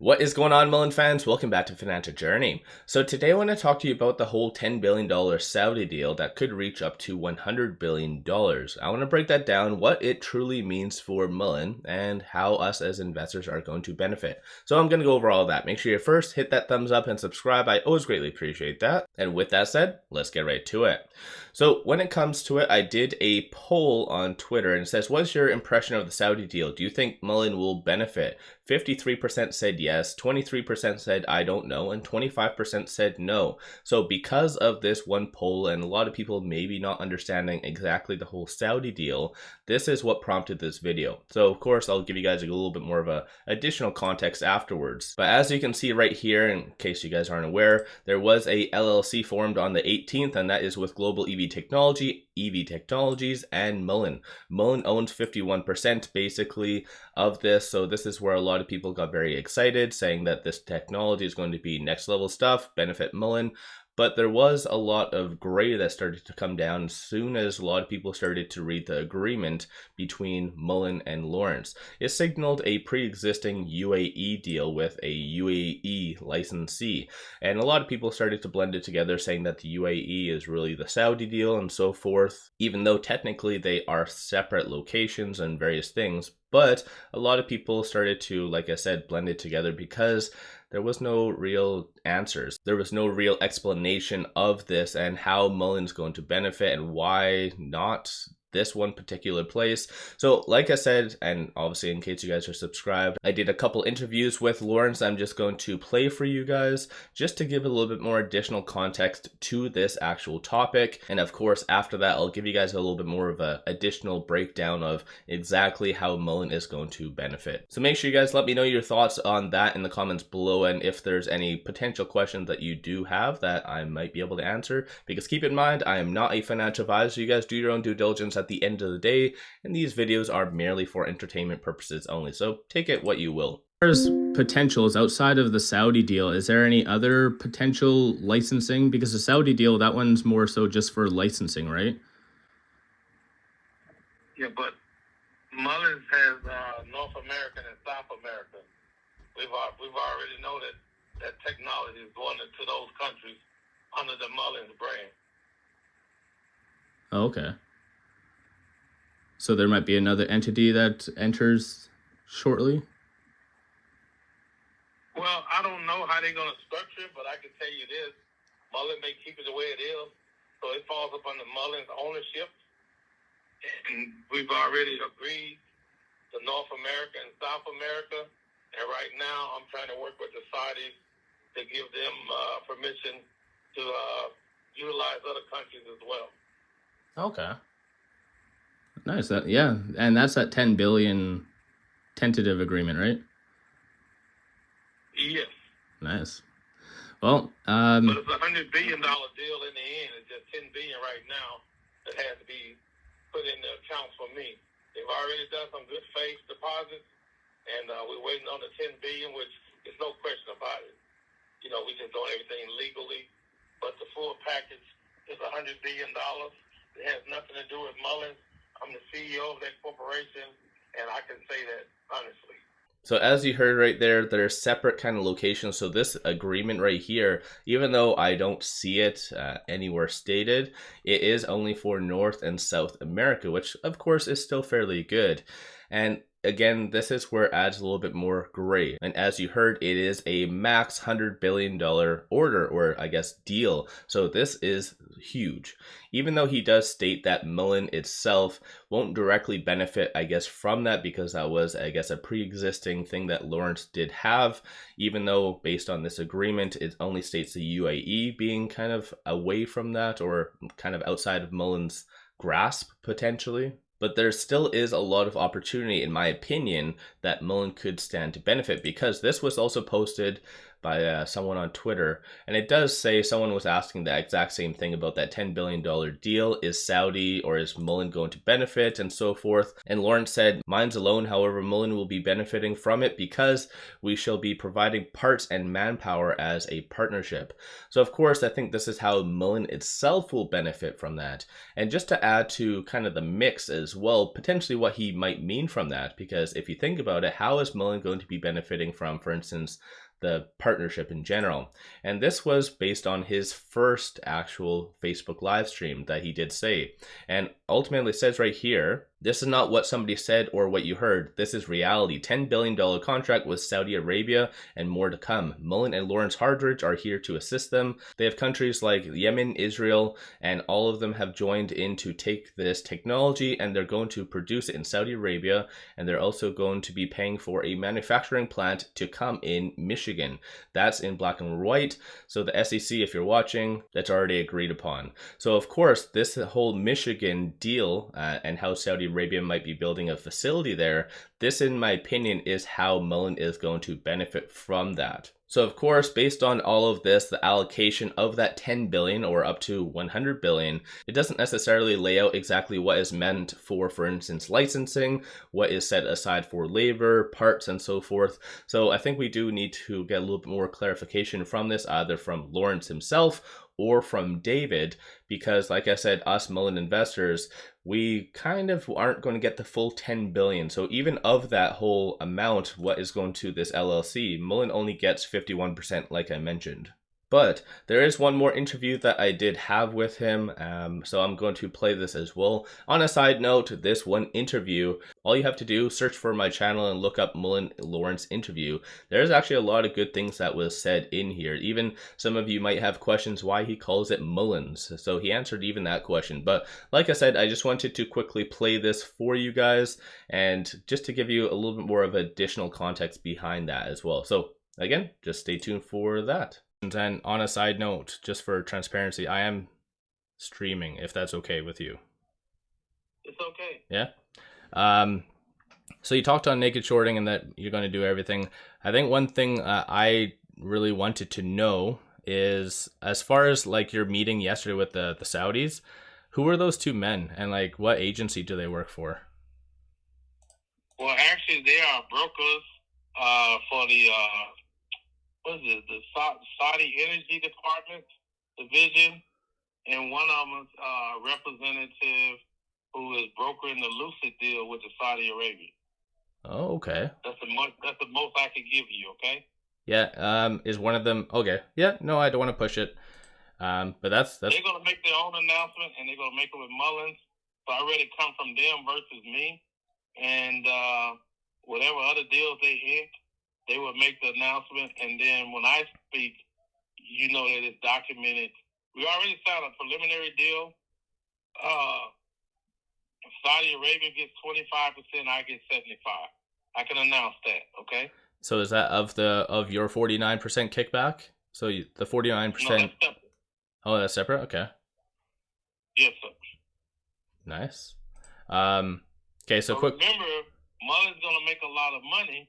What is going on, Mullen fans? Welcome back to Financial Journey. So today I want to talk to you about the whole $10 billion Saudi deal that could reach up to $100 billion. I want to break that down, what it truly means for Mullen, and how us as investors are going to benefit. So I'm going to go over all that. Make sure you first hit that thumbs up and subscribe. I always greatly appreciate that. And with that said, let's get right to it. So when it comes to it, I did a poll on Twitter and it says, what's your impression of the Saudi deal? Do you think Mullen will benefit? 53% said yes, 23% said I don't know, and 25% said no. So because of this one poll and a lot of people maybe not understanding exactly the whole Saudi deal, this is what prompted this video. So of course, I'll give you guys a little bit more of a additional context afterwards. But as you can see right here, in case you guys aren't aware, there was a LLC formed on the 18th, and that is with Global EV Technology, EV Technologies, and Mullen. Mullen owns 51% basically of this, so this is where a lot of people got very excited, saying that this technology is going to be next level stuff, benefit Mullen. But there was a lot of gray that started to come down as soon as a lot of people started to read the agreement between Mullen and Lawrence. It signaled a pre-existing UAE deal with a UAE licensee. And a lot of people started to blend it together saying that the UAE is really the Saudi deal and so forth, even though technically they are separate locations and various things. But a lot of people started to, like I said, blend it together because there was no real answers. There was no real explanation of this and how Mullen's going to benefit and why not this one particular place. So like I said, and obviously in case you guys are subscribed, I did a couple interviews with Lawrence I'm just going to play for you guys just to give a little bit more additional context to this actual topic. And of course, after that, I'll give you guys a little bit more of a additional breakdown of exactly how Mullen is going to benefit. So make sure you guys let me know your thoughts on that in the comments below and if there's any potential questions that you do have that I might be able to answer. Because keep in mind, I am not a financial advisor. You guys do your own due diligence at the end of the day, and these videos are merely for entertainment purposes only, so take it what you will. As potentials outside of the Saudi deal, is there any other potential licensing? Because the Saudi deal, that one's more so just for licensing, right? Yeah, but Mullins has uh, North American and South America. We've we've already know that that technology is going into those countries under the Mullins brand. Oh, okay. So there might be another entity that enters shortly? Well, I don't know how they're going to structure it, but I can tell you this. Mullen may keep it the way it is, so it falls upon the Mullen's ownership. And we've already agreed to North America and South America. And right now, I'm trying to work with the Saudis to give them uh, permission to uh, utilize other countries as well. Okay. Nice. That yeah, and that's that ten billion tentative agreement, right? Yes. Nice. Well, um, but it's a hundred billion dollar deal in the end. It's just ten billion right now that has to be put in the accounts for me. They've already done some good faith deposits, and uh, we're waiting on the ten billion, which is no question about it. You know, we just doing everything legally, but the full package is a hundred billion dollars. It has nothing to do with Mullins I'm the CEO of that corporation, and I can say that honestly. So as you heard right there, they're separate kind of locations. So this agreement right here, even though I don't see it uh, anywhere stated, it is only for North and South America, which of course is still fairly good. And again, this is where it adds a little bit more gray. And as you heard, it is a max $100 billion order, or I guess deal. So this is huge. Even though he does state that Mullen itself won't directly benefit, I guess, from that because that was, I guess, a pre-existing thing that Lawrence did have, even though based on this agreement, it only states the UAE being kind of away from that or kind of outside of Mullen's grasp potentially but there still is a lot of opportunity, in my opinion, that Mullen could stand to benefit because this was also posted by uh, someone on Twitter, and it does say someone was asking the exact same thing about that $10 billion deal. Is Saudi or is Mullen going to benefit and so forth? And Lawrence said, Mines alone, however, Mullen will be benefiting from it because we shall be providing parts and manpower as a partnership. So, of course, I think this is how Mullen itself will benefit from that. And just to add to kind of the mix as well, potentially what he might mean from that, because if you think about it, how is Mullen going to be benefiting from, for instance, the partnership in general. And this was based on his first actual Facebook live stream that he did say. And ultimately says right here this is not what somebody said or what you heard. This is reality. $10 billion contract with Saudi Arabia and more to come. Mullen and Lawrence Hardridge are here to assist them. They have countries like Yemen, Israel, and all of them have joined in to take this technology and they're going to produce it in Saudi Arabia. And they're also going to be paying for a manufacturing plant to come in Michigan. That's in black and white. So the SEC, if you're watching, that's already agreed upon. So, of course, this whole Michigan deal uh, and how Saudi Arabia might be building a facility there, this, in my opinion, is how Mullen is going to benefit from that. So of course, based on all of this, the allocation of that 10 billion or up to 100 billion, it doesn't necessarily lay out exactly what is meant for, for instance, licensing, what is set aside for labor, parts, and so forth. So I think we do need to get a little bit more clarification from this, either from Lawrence himself or from David, because like I said, us Mullen investors, we kind of aren't going to get the full 10 billion. So even of that whole amount, what is going to this LLC, Mullen only gets 51%, like I mentioned. But there is one more interview that I did have with him, um, so I'm going to play this as well. On a side note, this one interview, all you have to do, search for my channel and look up Mullen Lawrence interview. There's actually a lot of good things that was said in here. Even some of you might have questions why he calls it Mullins. So he answered even that question. But like I said, I just wanted to quickly play this for you guys and just to give you a little bit more of additional context behind that as well. So again, just stay tuned for that. And on a side note, just for transparency, I am streaming if that's okay with you. It's okay. Yeah. Um, so you talked on naked shorting and that you're going to do everything. I think one thing uh, I really wanted to know is as far as like your meeting yesterday with the the Saudis, who were those two men and like what agency do they work for? Well, actually, they are brokers uh, for the uh, what is it, the Saudi Energy Department division, and one of them uh, representative who is brokering the Lucid deal with the Saudi Arabia. Oh, okay. That's the most. That's the most I can give you. Okay. Yeah. Um. Is one of them okay? Yeah. No, I don't want to push it. Um. But that's that's. They're gonna make their own announcement, and they're gonna make it with Mullins. So I already come from them versus me, and uh, whatever other deals they ink, they will make the announcement, and then when I speak, you know that it's documented. We already signed a preliminary deal. Uh, Saudi Arabia gets twenty five percent, I get seventy five. I can announce that. Okay. So is that of the of your forty nine percent kickback? So you, the forty nine percent. Oh, that's separate. Okay. Yes, sir. Nice. Um. Okay, so, so quick. Remember, Mullen's gonna make a lot of money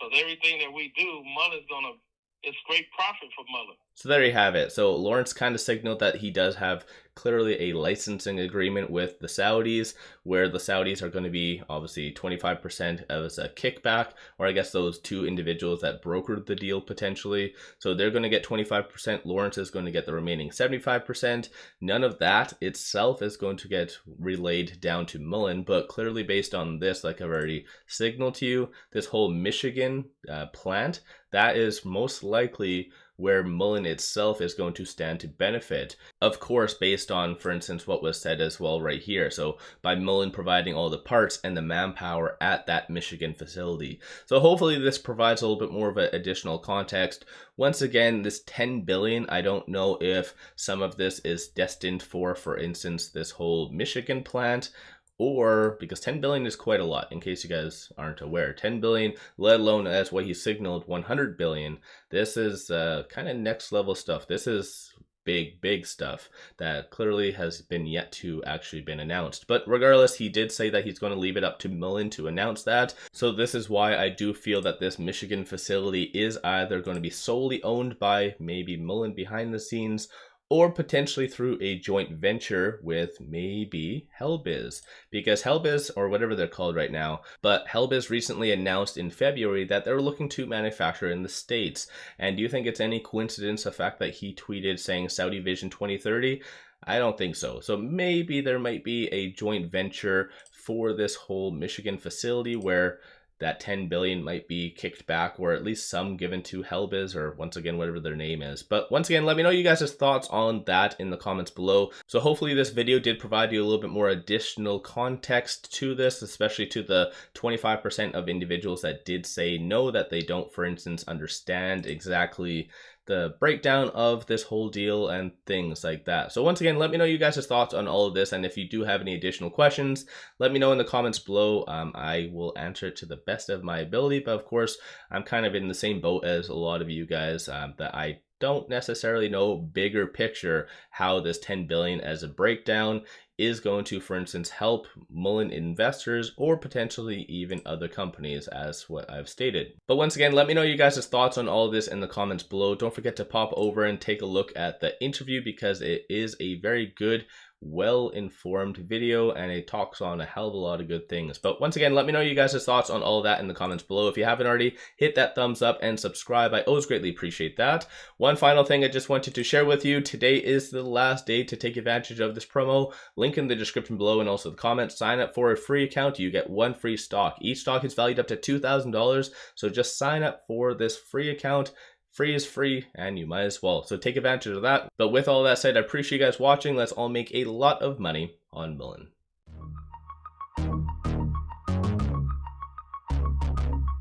because everything that we do, Mullen's gonna it's great profit for Mullen. So there you have it. So Lawrence kind of signaled that he does have clearly a licensing agreement with the Saudis, where the Saudis are going to be obviously 25% as a kickback, or I guess those two individuals that brokered the deal potentially. So they're going to get 25%. Lawrence is going to get the remaining 75%. None of that itself is going to get relayed down to Mullen, but clearly based on this, like I've already signaled to you, this whole Michigan uh, plant, that is most likely where Mullen itself is going to stand to benefit. Of course, based on, for instance, what was said as well right here. So by Mullen providing all the parts and the manpower at that Michigan facility. So hopefully this provides a little bit more of an additional context. Once again, this 10 billion, I don't know if some of this is destined for, for instance, this whole Michigan plant or because 10 billion is quite a lot in case you guys aren't aware 10 billion let alone as what he signaled 100 billion this is uh, kind of next level stuff this is big, big stuff that clearly has been yet to actually been announced. But regardless, he did say that he's going to leave it up to Mullen to announce that. So this is why I do feel that this Michigan facility is either going to be solely owned by maybe Mullen behind the scenes or potentially through a joint venture with maybe Helbiz. Because Helbiz, or whatever they're called right now, but Helbiz recently announced in February that they're looking to manufacture in the States. And do you think it's any coincidence the fact that he tweeted saying Saudi Vision 2030? I don't think so. So maybe there might be a joint venture for this whole Michigan facility where that 10 billion might be kicked back or at least some given to Helbiz or once again whatever their name is. But once again, let me know you guys' thoughts on that in the comments below. So hopefully this video did provide you a little bit more additional context to this, especially to the 25% of individuals that did say no that they don't for instance understand exactly the breakdown of this whole deal and things like that. So once again, let me know you guys' thoughts on all of this. And if you do have any additional questions, let me know in the comments below. Um, I will answer it to the best of my ability. But of course, I'm kind of in the same boat as a lot of you guys um, that I don't necessarily know bigger picture how this 10 billion as a breakdown is going to, for instance, help Mullen investors or potentially even other companies, as what I've stated. But once again, let me know you guys' thoughts on all of this in the comments below. Don't forget to pop over and take a look at the interview because it is a very good well-informed video and it talks on a hell of a lot of good things. But once again, let me know you guys' thoughts on all of that in the comments below. If you haven't already, hit that thumbs up and subscribe. I always greatly appreciate that. One final thing I just wanted to share with you. Today is the last day to take advantage of this promo. Link in the description below and also the comments. Sign up for a free account. You get one free stock. Each stock is valued up to $2,000. So just sign up for this free account Free is free, and you might as well. So take advantage of that. But with all that said, I appreciate you guys watching. Let's all make a lot of money on Mullen.